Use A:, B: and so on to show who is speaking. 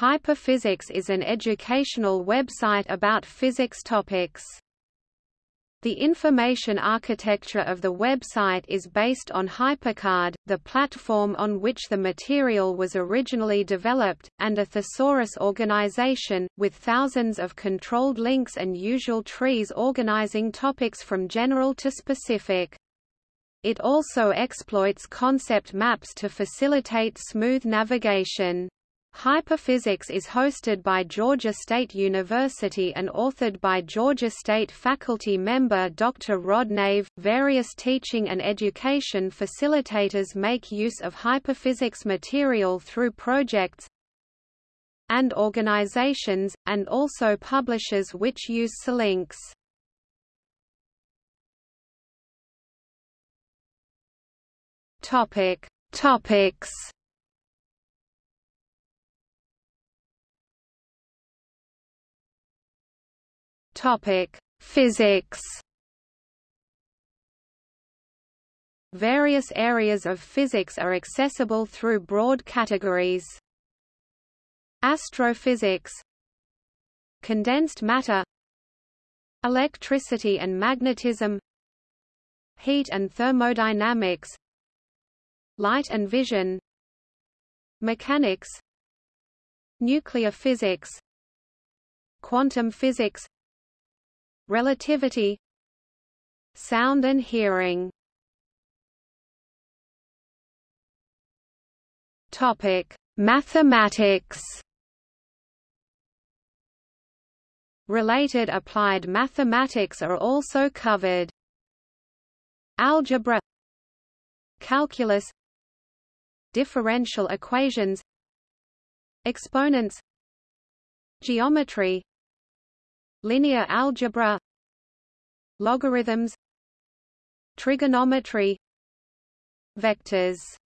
A: Hyperphysics is an educational website about physics topics. The information architecture of the website is based on HyperCard, the platform on which the material was originally developed, and a thesaurus organization, with thousands of controlled links and usual trees organizing topics from general to specific. It also exploits concept maps to facilitate smooth navigation. Hyperphysics is hosted by Georgia State University and authored by Georgia State faculty member Dr. Rod Nave. Various teaching and education facilitators make use of hyperphysics material through projects and organizations, and also publishers which use. Topic. Topics Topic: Physics. Various areas of physics are accessible through broad categories. Astrophysics. Condensed matter. Electricity and magnetism. Heat and thermodynamics. Light and vision. Mechanics. Nuclear physics. Quantum physics Relativity Sound and hearing. Topic: Mathematics. Related applied mathematics are also covered. Algebra. Calculus. Differential equations. Exponents. Geometry linear algebra. Logarithms. Trigonometry. Vectors